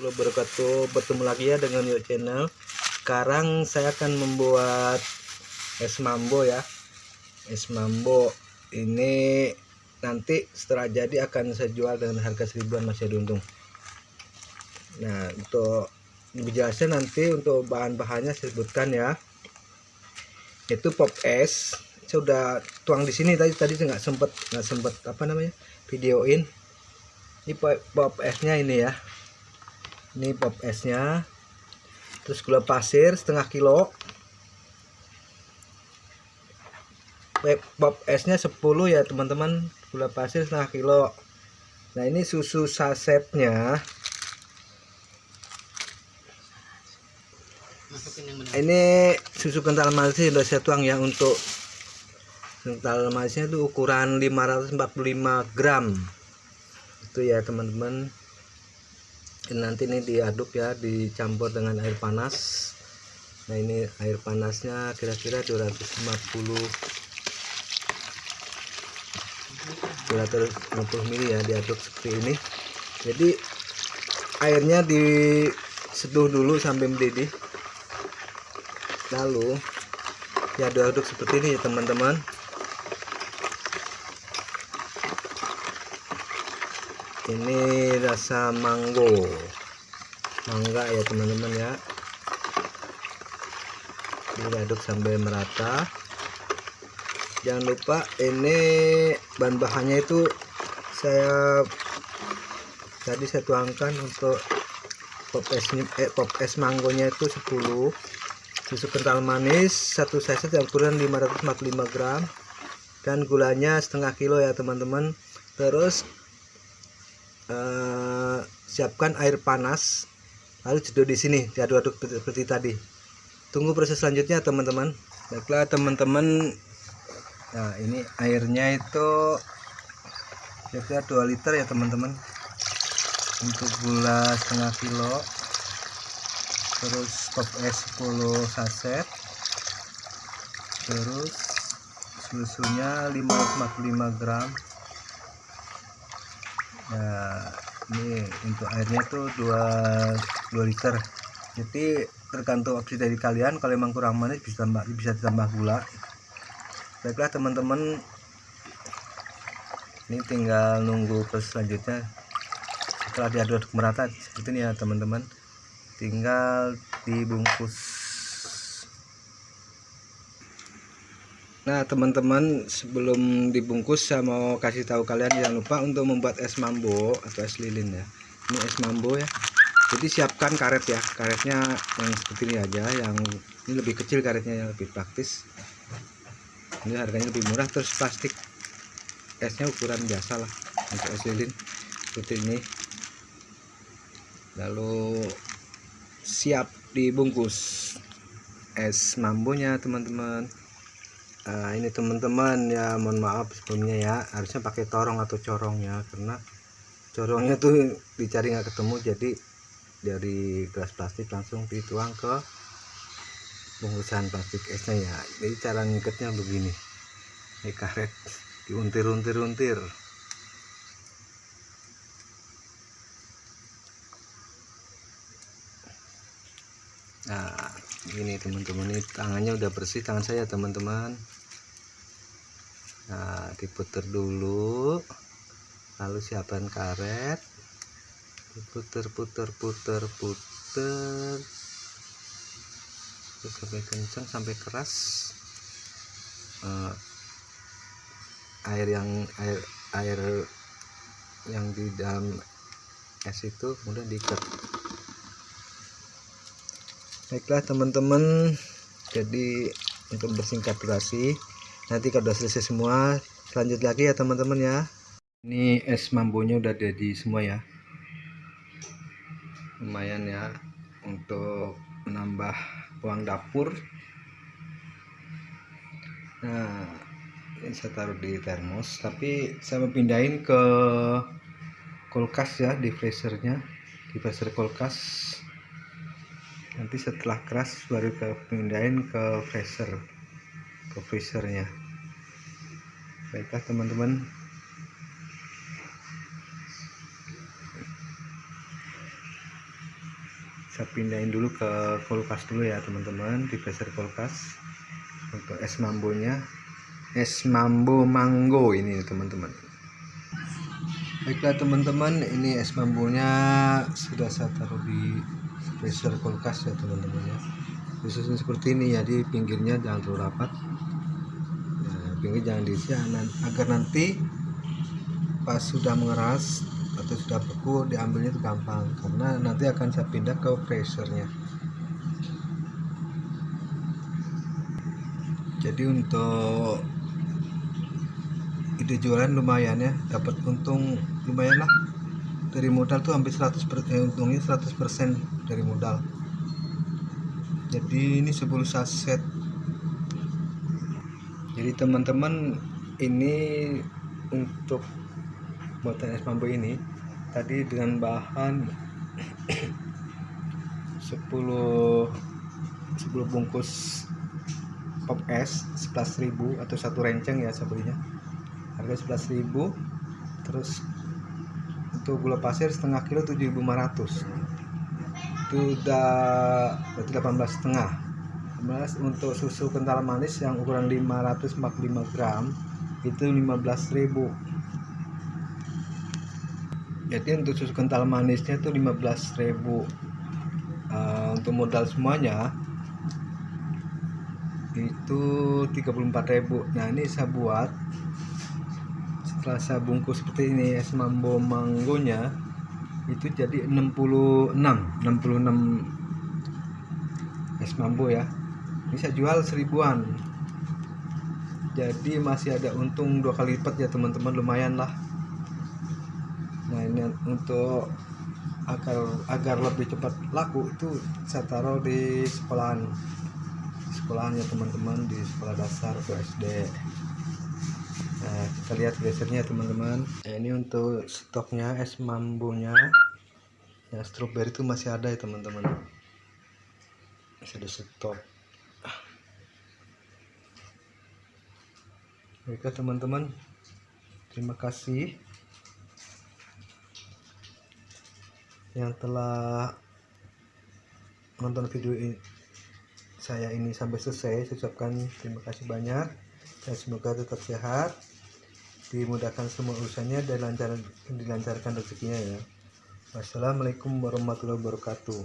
warahmatullahi wabarakatuh. Bertemu lagi ya dengan Yo Channel. Sekarang saya akan membuat es mambo ya. Es mambo Ini nanti setelah jadi akan saya jual dengan harga seribuan masih ada untung. Nah untuk lebih jelasnya nanti untuk bahan-bahannya saya sebutkan ya. Itu pop es. Saya udah tuang di sini tadi tadi saya nggak sempet nggak sempet apa namanya videoin. Ini pop esnya ini ya ini pop esnya. Terus gula pasir setengah kilo. Pop esnya 10 ya teman-teman. Gula pasir setengah kilo. Nah ini susu sasetnya ini susu kental manis sudah saya tuang ya untuk kental manisnya itu ukuran 545 gram. Itu ya teman-teman nanti ini diaduk ya dicampur dengan air panas. Nah ini air panasnya kira-kira 250 250 mili ya diaduk seperti ini. Jadi airnya diseduh dulu sampai mendidih. Lalu diaduk-aduk seperti ini ya teman-teman ini rasa mango. Mangga ya teman-teman ya. Ini aduk sampai merata. Jangan lupa ini bahan-bahannya itu saya tadi saya tuangkan untuk pop es eh, pop es manggonya itu 10 susu kental manis satu saset yang ukuran 545 gram. Dan gulanya setengah kilo ya teman-teman. Terus uh, siapkan air panas. Lalu jenuh di sini diaduk-aduk seperti tadi. Tunggu proses selanjutnya teman-teman. Baiklah teman-teman. Nah ini airnya itu kira-kira 2 liter ya teman-teman. Untuk gula setengah kilo. Terus pop es 10 saset. Terus susunya 545 gram nah ini untuk airnya tuh 2 2 liter. Jadi tergantung opsi dari kalian. Kalau memang kurang manis bisa tambah bisa ditambah gula. Baiklah teman-teman. Ini tinggal nunggu proses selanjutnya. Setelah diaduk merata seperti ini ya teman-teman. Tinggal dibungkus Nah teman-teman sebelum dibungkus saya mau kasih tahu kalian jangan lupa untuk membuat es mambo atau es lilin ya. Ini es mambo ya. Jadi siapkan karet ya. Karetnya yang seperti ini aja yang ini lebih kecil karetnya yang lebih praktis. Ini harganya lebih murah. Terus plastik esnya ukuran biasa lah untuk es lilin. Seperti ini. Lalu siap dibungkus es mambonya teman-teman nah, ini teman-teman ya mohon maaf sebelumnya ya. Harusnya pakai torong atau corong ya karena corongnya tuh dicari nggak ketemu jadi dari gelas plastik langsung dituang ke bungkusan plastik esnya ya. Jadi cara ngikatnya begini. Ini karet diuntir-untir-untir. Nah ini teman-teman ini tangannya udah bersih tangan saya teman-teman. Nah diputer dulu lalu siapkan karet. Diputer puter puter puter terus sampai kencang sampai keras. Uh, air yang air air yang di dalam es itu kemudian diikat baiklah teman-teman. Jadi untuk bersingkat durasi nanti kalau sudah selesai semua lanjut lagi ya teman-teman ya. Ini es mambonya udah jadi semua ya. Lumayan ya untuk menambah uang dapur. Nah ini saya taruh di termos tapi saya mau pindahin ke kulkas ya di freezernya di freezer kulkas nanti setelah keras baru ke pindahin ke freezer ke freezernya. Baiklah teman-teman. Saya pindahin dulu ke kulkas dulu ya teman-teman di freezer kulkas. Untuk es mambonya. Es mambo mango ini teman-teman. Baiklah teman-teman ini es mambonya sudah saya taruh di freezer kulkas ya teman-teman ya. Khususnya seperti ini ya di pinggirnya jangan terlalu rapat. Nah, pinggir jangan diisi agar nanti pas sudah mengeras atau sudah beku diambilnya itu gampang karena nanti akan saya pindah ke freezernya jadi untuk ide jualan lumayan ya dapat untung lumayan lah dari modal tuh hampir 100 eh, untungnya 100% dari modal. Jadi ini 10 saset jadi teman-teman ini untuk buatan es mambo ini tadi dengan bahan 10 10 bungkus pop es 11.000 atau satu renceng ya sebenarnya harga 11.000 terus untuk gula pasir setengah kilo 7.500 itu udah berarti 18 setengah. Untuk susu kental manis yang ukuran 545 gram itu 15.000 jadi untuk susu kental manisnya itu 15.000 uh, untuk modal semuanya itu 34.000 nah ini saya buat saya bungkus seperti ini es mambo manggonya itu jadi 66 66 es mambo ya. Saya jual seribuan. Jadi masih ada untung dua kali lipat ya teman-teman lumayan lah. Nah ini untuk agar agar lebih cepat laku itu saya taruh di sekolahan. Sekolahannya teman-teman di sekolah dasar atau SD nah kita lihat gesernya teman-teman. Nah, ini untuk stoknya es mambonya ya strawberry itu masih ada ya teman-teman. Masih ada stok. Oke teman-teman. Terima kasih. Yang telah menonton video ini saya ini sampai selesai saya ucapkan terima kasih banyak dan semoga tetap sehat dimudahkan semua urusannya dan lancar dilancarkan rezekinya ya. Wassalamualaikum warahmatullahi wabarakatuh